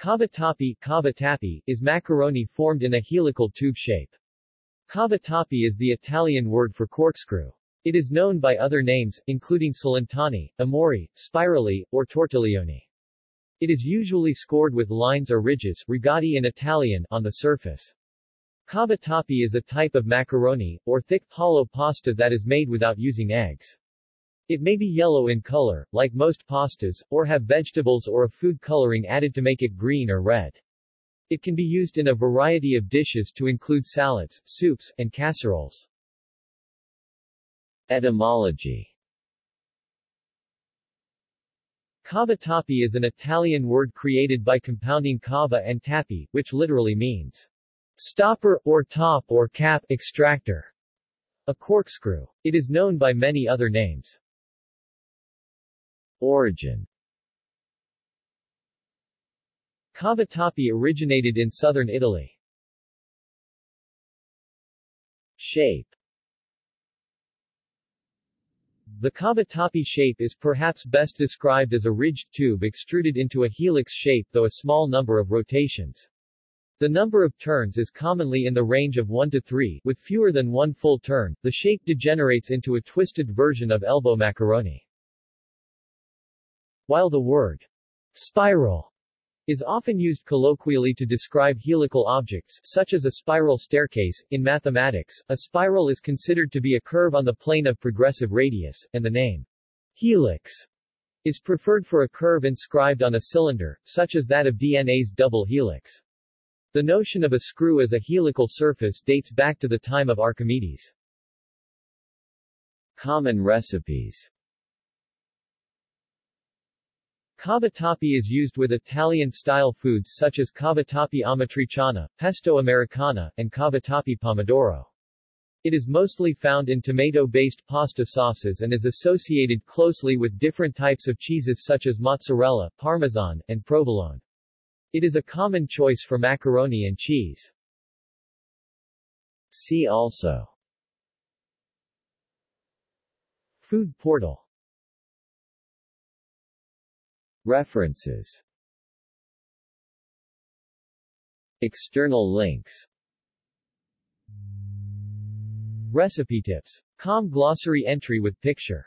Cavatappi, cavatappi is macaroni formed in a helical tube shape. Cavatappi is the Italian word for corkscrew. It is known by other names, including Celentani, Amori, spirali, or tortiglione. It is usually scored with lines or ridges rigati in Italian on the surface. Cavatappi is a type of macaroni, or thick, hollow pasta that is made without using eggs. It may be yellow in color, like most pastas, or have vegetables or a food coloring added to make it green or red. It can be used in a variety of dishes to include salads, soups, and casseroles. Etymology Cavatappi is an Italian word created by compounding cava and tappi, which literally means stopper, or top or cap extractor, a corkscrew. It is known by many other names. Origin Cavatappi originated in southern Italy. Shape The cavatappi shape is perhaps best described as a ridged tube extruded into a helix shape though a small number of rotations. The number of turns is commonly in the range of 1 to 3, with fewer than one full turn, the shape degenerates into a twisted version of elbow macaroni. While the word spiral is often used colloquially to describe helical objects, such as a spiral staircase, in mathematics, a spiral is considered to be a curve on the plane of progressive radius, and the name helix is preferred for a curve inscribed on a cylinder, such as that of DNA's double helix. The notion of a screw as a helical surface dates back to the time of Archimedes. Common recipes Cavatappi is used with Italian-style foods such as cavatappi amatriciana, pesto americana, and cavatappi pomodoro. It is mostly found in tomato-based pasta sauces and is associated closely with different types of cheeses such as mozzarella, parmesan, and provolone. It is a common choice for macaroni and cheese. See also Food portal References. External links. Recipe tips. Com glossary entry with picture